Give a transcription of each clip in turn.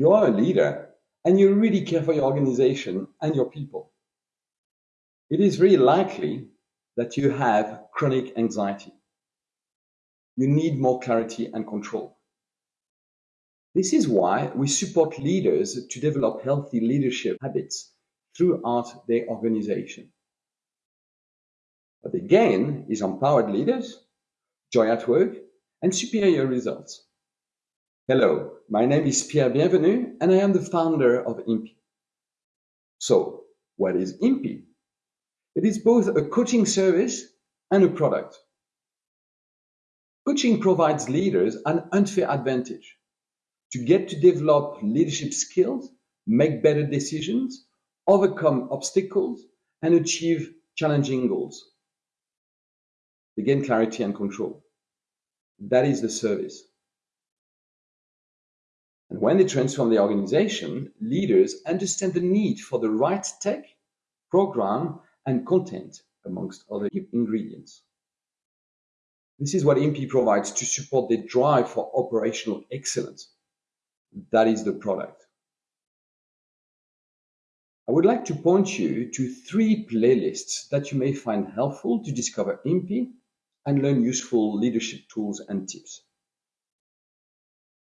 You are a leader and you really care for your organization and your people. It is very likely that you have chronic anxiety. You need more clarity and control. This is why we support leaders to develop healthy leadership habits throughout their organization. What they gain is empowered leaders, joy at work, and superior results. Hello, my name is Pierre Bienvenu, and I am the founder of IMPI. So, what is IMPI? It is both a coaching service and a product. Coaching provides leaders an unfair advantage to get to develop leadership skills, make better decisions, overcome obstacles, and achieve challenging goals. They gain clarity and control. That is the service. And when they transform the organization, leaders understand the need for the right tech, program, and content, amongst other ingredients. This is what IMPI provides to support the drive for operational excellence. That is the product. I would like to point you to three playlists that you may find helpful to discover IMPI and learn useful leadership tools and tips.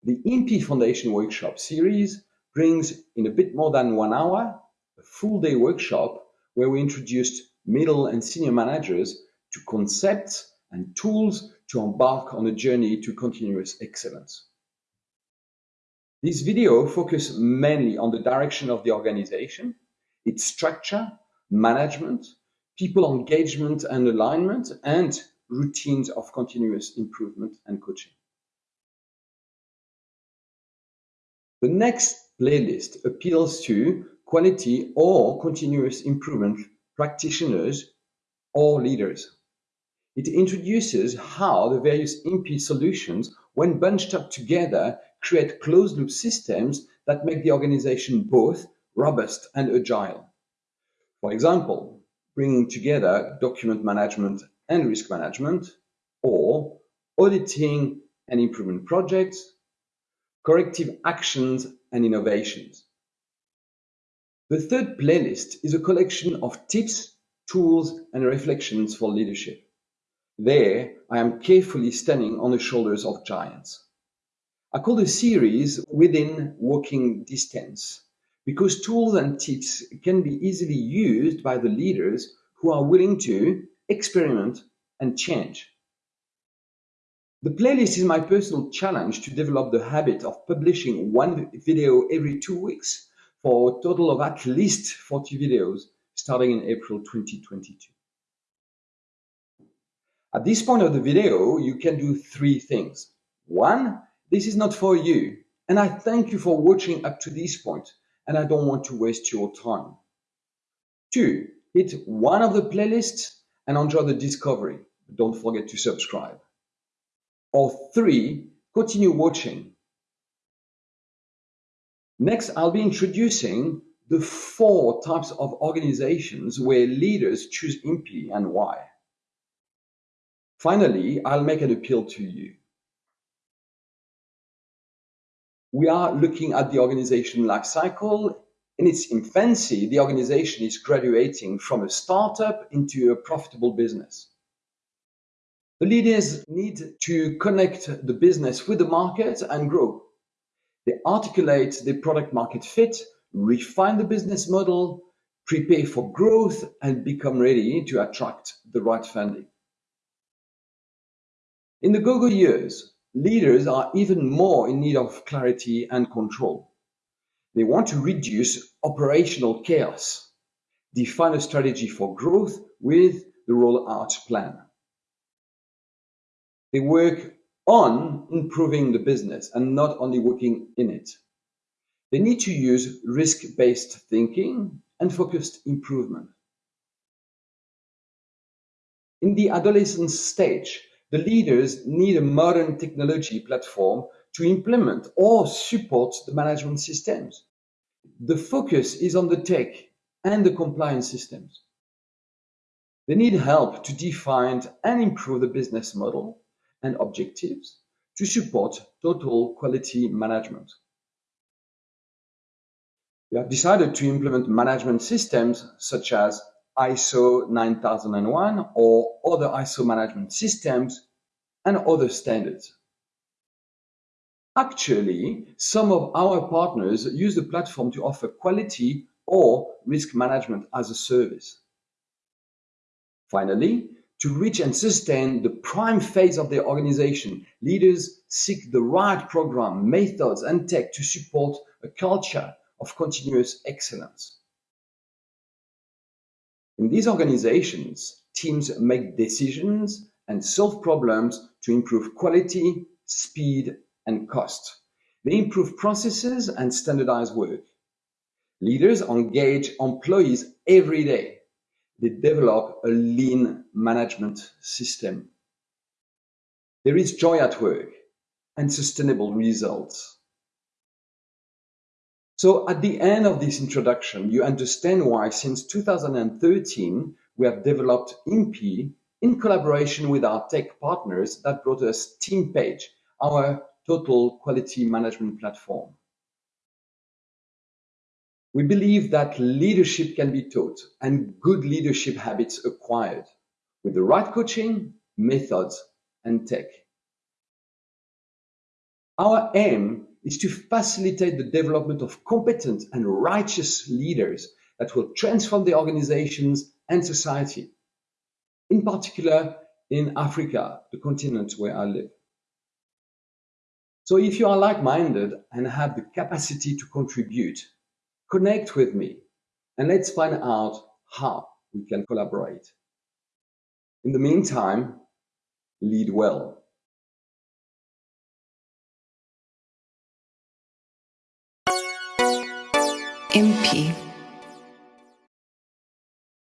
The IMPI Foundation Workshop series brings in a bit more than one hour a full day workshop where we introduced middle and senior managers to concepts and tools to embark on a journey to continuous excellence. This video focuses mainly on the direction of the organization, its structure, management, people engagement and alignment, and routines of continuous improvement and coaching. The next playlist appeals to quality or continuous improvement practitioners or leaders. It introduces how the various IMPI solutions, when bunched up together, create closed loop systems that make the organization both robust and agile. For example, bringing together document management and risk management, or auditing and improvement projects, corrective actions and innovations. The third playlist is a collection of tips, tools, and reflections for leadership. There, I am carefully standing on the shoulders of giants. I call the series Within Walking Distance because tools and tips can be easily used by the leaders who are willing to experiment and change. The playlist is my personal challenge to develop the habit of publishing one video every two weeks for a total of at least 40 videos starting in April 2022. At this point of the video, you can do three things. One, this is not for you. And I thank you for watching up to this point, and I don't want to waste your time. Two, hit one of the playlists and enjoy the discovery. Don't forget to subscribe. Or three, continue watching Next, I'll be introducing the four types of organizations where leaders choose IMPI and why. Finally, I'll make an appeal to you. We are looking at the organization life cycle. In its infancy, the organization is graduating from a startup into a profitable business. The leaders need to connect the business with the market and grow. They articulate the product market fit, refine the business model, prepare for growth, and become ready to attract the right funding. In the go-go years, leaders are even more in need of clarity and control. They want to reduce operational chaos, define a strategy for growth with the rollout plan. They work on improving the business and not only working in it. They need to use risk-based thinking and focused improvement. In the adolescent stage, the leaders need a modern technology platform to implement or support the management systems. The focus is on the tech and the compliance systems. They need help to define and improve the business model and objectives to support total quality management. We have decided to implement management systems such as ISO 9001 or other ISO management systems and other standards. Actually, some of our partners use the platform to offer quality or risk management as a service. Finally, to reach and sustain the prime phase of their organization, leaders seek the right program, methods, and tech to support a culture of continuous excellence. In these organizations, teams make decisions and solve problems to improve quality, speed, and cost. They improve processes and standardize work. Leaders engage employees every day they develop a lean management system. There is joy at work and sustainable results. So at the end of this introduction, you understand why since 2013, we have developed IMPI in collaboration with our tech partners that brought us TeamPage, our total quality management platform. We believe that leadership can be taught and good leadership habits acquired with the right coaching, methods, and tech. Our aim is to facilitate the development of competent and righteous leaders that will transform the organizations and society, in particular in Africa, the continent where I live. So if you are like-minded and have the capacity to contribute, Connect with me and let's find out how we can collaborate. In the meantime, lead well. IMPI